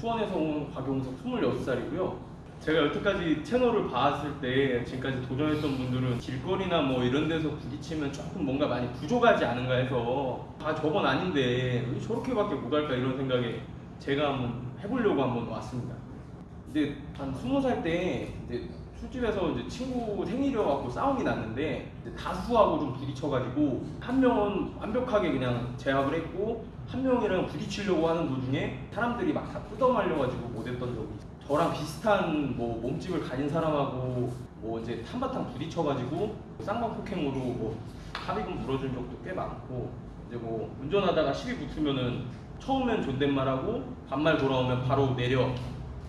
수원에서 온 곽용석 26살이고요. 제가 여태까지 채널을 봤을 때 지금까지 도전했던 분들은 길거리나 뭐 이런 데서 부딪히면 조금 뭔가 많이 부족하지 않은가 해서 아 저건 아닌데 왜 저렇게밖에 못할까 이런 생각에 제가 한번 해보려고 한번 왔습니다. 이제 한 스무 살때 이제 술집에서 이제 친구 생일이어갖고 싸움이 났는데 다수하고 좀 부딪혀가지고 한 명은 완벽하게 그냥 제압을 했고 한 명이랑 부딪히려고 하는 도중에 사람들이 막다 뜯어말려가지고 못했던 적이. 저랑 비슷한 뭐 몸집을 가진 사람하고 뭐 이제 한바탕 부딪혀가지고 쌍방 폭행으로 뭐 합의금 물어준 적도 꽤 많고 이제 뭐 운전하다가 시비 붙으면은 처음엔 존댓말하고 반말 돌아오면 바로 내려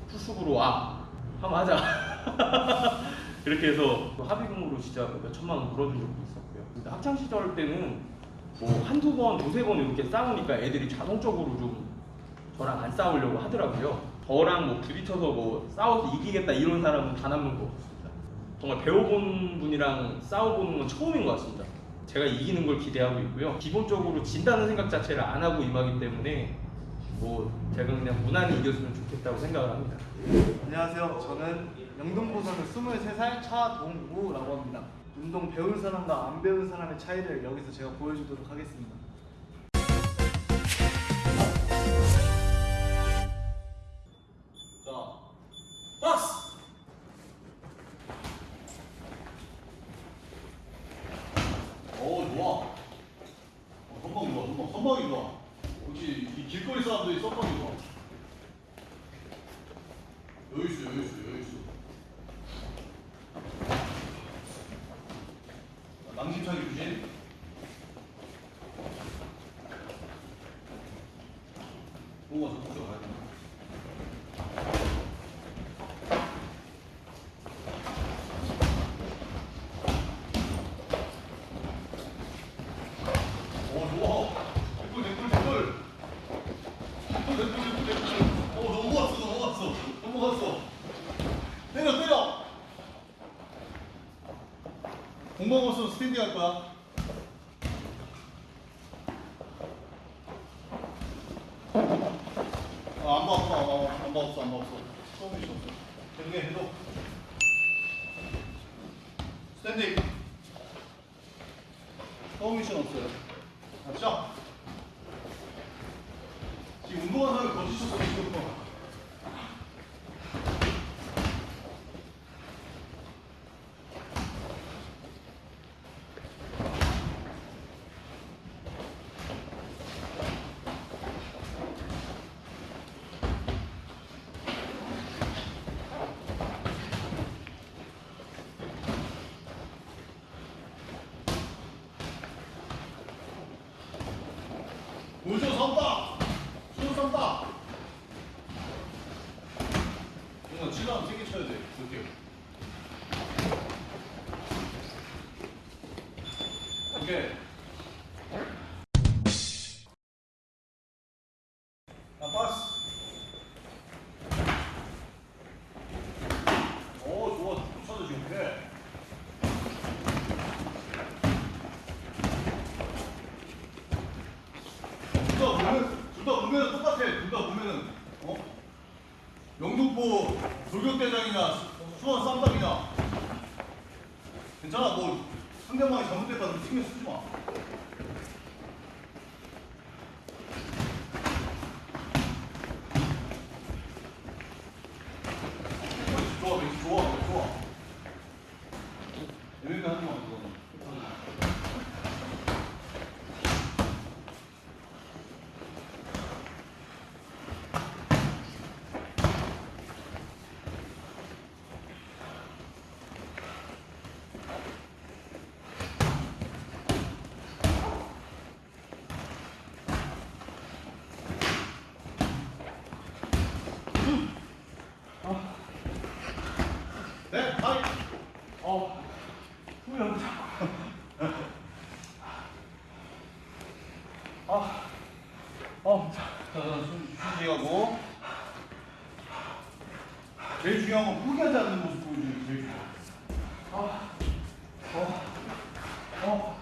풀숲으로 와 한번 하자 이렇게 해서 또 합의금으로 진짜 몇 천만 원 물어준 적도 있었고요 근데 학창 시절 때는 뭐 한두 번, 두세 번 이렇게 싸우니까 애들이 자동적으로 좀 저랑 안 싸우려고 하더라고요. 저랑 뭐 부딪혀서 뭐 싸워서 이기겠다 이런 사람은 단 한 명도 없었습니다. 정말 배워본 분이랑 싸워보는 건 처음인 것 같습니다. 제가 이기는 걸 기대하고 있고요. 기본적으로 진다는 생각 자체를 안 하고 임하기 때문에 뭐 제가 그냥 무난히 이겼으면 좋겠다고 생각을 합니다. 안녕하세요. 저는 영동고 사는 23살 차동우라고 합니다. 운동 배운 사람과 안 배운 사람의 차이를 여기서 제가 보여주도록 하겠습니다. 자, 낭심차기 주신. 오, 와서 보자, 가야 돼. 오 좋아. 댓글 댓글 댓글. 댓글 댓글 댓글 댓글. 오 넘어갔어 넘어갔어 넘어갔어. 때려 때려. 공방 없으면 스탠딩 할 거야. 아, 안 봐, 안 봐, 안 봐, 안 봐, 없어, 안 봐, 없어. 처음이 없어. 계속해, 계속. 스탠딩. 어, 후회한다. 아, 어, 자, 자, 자, 숨 쉬시하고. 제일 중요한 건 포기하지 않는 모습 보여주는 게 제일 중요해. 아, 어, 어,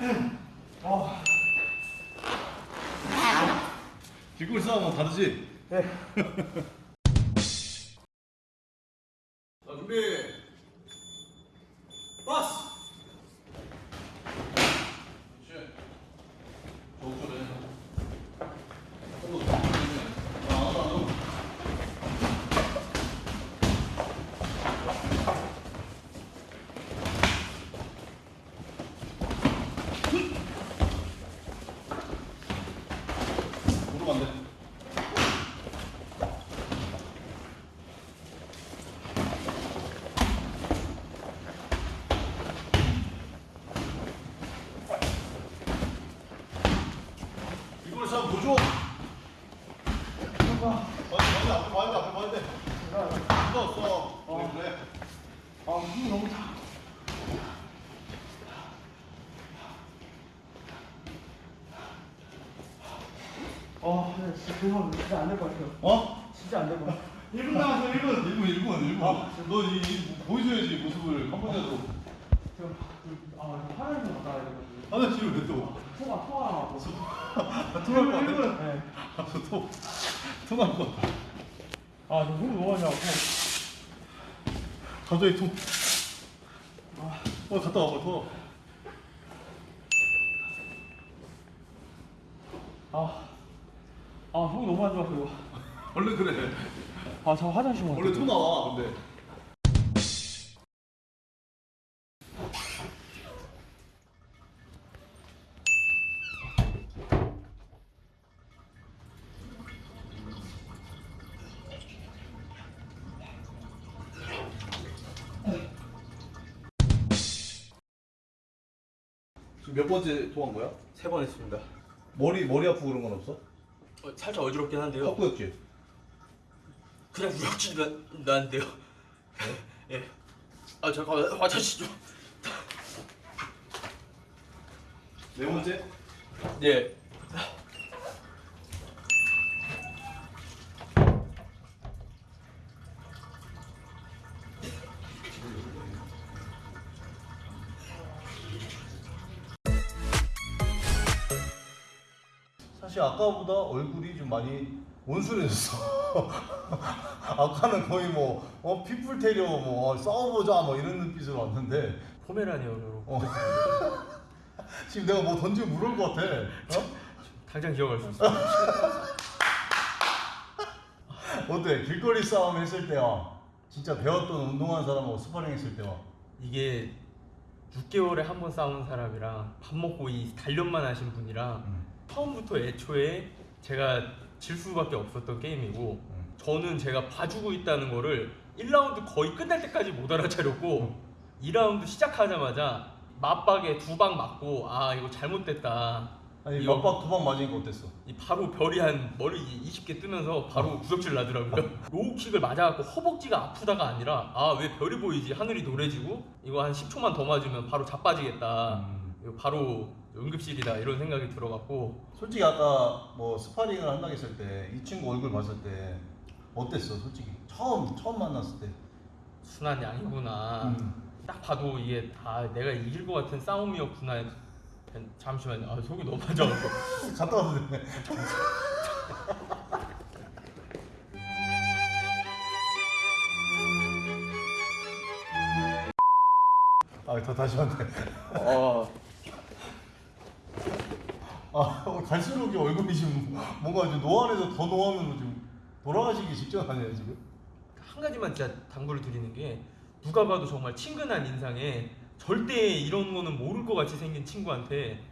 음, 어. 길거리 싸움은 다르지? 네. 자 준비. 버스. 그렇지. 저쪽에. 어, 아, 아, 아. 무릎 안 돼. 이걸 참 보죠. 봐야 돼, 앞에 봐야 돼, 앞에 봐야 돼. 써, 써. 그래, 그래. 아, 힘이 너무 다. 아, 네, 진짜 죄송합니다. 진짜 안 될 것 같아요. 어? 진짜 안 될 것 같아요. 1분 남았어, 1분. 1분, 1분, 1분. 아. 너 이, 이, 보여줘야지, 모습을. 한 번이라도. 저, 그, 아, 화장실 좀 갔다 와야 돼가지고. 화장실을 왜 또? 토가, 토가 나고. 토할 것 같아? 1분. 네. 아, 저 토. 토날 것 같아. 아, 저 속이 너무 많이. 갑자기 토. 어, 갔다 와봐, 토. 아, 아, 속이 너무 안 좋아서 이거. 원래 그래. 아, 저 화장실 좀 원래 토 나와, 근데. 지금 몇 번째 토한 거야? 세 번 했습니다. 머리 머리 아프고 그런 건 없어? 어, 살짝 어지럽긴 한데요. 헛구역질. 그냥 우역질 나, 나는데요. 예. 아 잠깐만 화장실 좀. 네 번째? 예. 사실 아까보다 얼굴이 좀 많이 온순해졌어. 아까는 거의 뭐 어, 핏불 테리어 뭐 어, 싸워보자 뭐 이런 눈빛으로 왔는데 포메라니언으로. 어. 지금 내가 뭐 던지면 물을 것 같아. 어? 당장 기억할 수 있어. 어때? 길거리 싸움 했을 때와 진짜 배웠던 운동하는 사람하고 스파링 했을 때와 이게 6개월에 한 번 싸우는 사람이랑 밥 먹고 이 단련만 하신 분이랑 음. 처음부터 애초에 제가 질 수밖에 없었던 게임이고 음. 저는 제가 봐주고 있다는 거를 1라운드 거의 끝날 때까지 못 알아차렸고 2라운드 시작하자마자 마빡에 두 방 맞고 아 이거 잘못됐다 아니 이거- 마빡 두 방 맞으니까 어땠어? 이 바로 별이 한 머리 20개 뜨면서 바로 구역질 나더라고요. 로우킥을 맞아갖고 허벅지가 아프다가 아니라 아 왜 별이 보이지 하늘이 노래지고 이거 한 10초만 더 맞으면 바로 자빠지겠다. 음. 바로 응급실이다 이런 생각이 들어갖고 솔직히 아까 뭐 스파링을 한다고 했을 때 이 친구 얼굴 봤을 때 어땠어 솔직히 처음 처음 만났을 때 순한 양이구나. 음. 딱 봐도 이게 아 내가 이길 것 같은 싸움이었구나. 잠시만요. 아 속이 너무 빠져갖고. 갔다 와도 되네 아더 다시 한대 어. 아 오늘 갈수록 이 얼굴이 지금 뭔가 이제 노안에서 더 노하면 지금 돌아가시기 직전 아니에요 지금? 한 가지만 진짜 당부를 드리는 게 누가 봐도 정말 친근한 인상에 절대 이런 거는 모를 것 같이 생긴 친구한테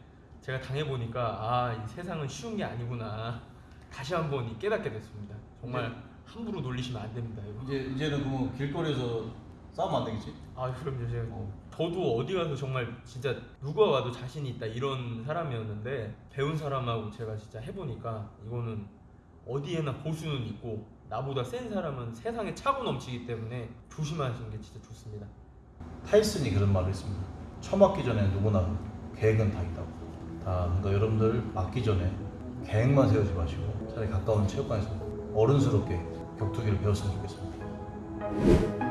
제가 당해보니까 아 이 세상은 쉬운 게 아니구나. 다시 한번 이 깨닫게 됐습니다. 정말 함부로 놀리시면 안 됩니다 이거 이제 이제는 그러면 길거리에서 싸우면 안 되겠지? 아 그럼요 제가 어. 저도 어디 가서 정말 진짜 누가 와도 자신 있다 이런 사람이었는데 배운 사람하고 제가 진짜 해보니까 이거는 어디에나 고수는 있고 나보다 센 사람은 세상에 차고 넘치기 때문에 조심하시는 게 진짜 좋습니다 타이슨이 그런 말을 했습니다. 처음 맞기 전에 누구나 계획은 다 있다고. 다 그러니까 여러분들 맞기 전에 계획만 세우지 마시고 차라리 가까운 체육관에서 어른스럽게 격투기를 배웠으면 좋겠습니다.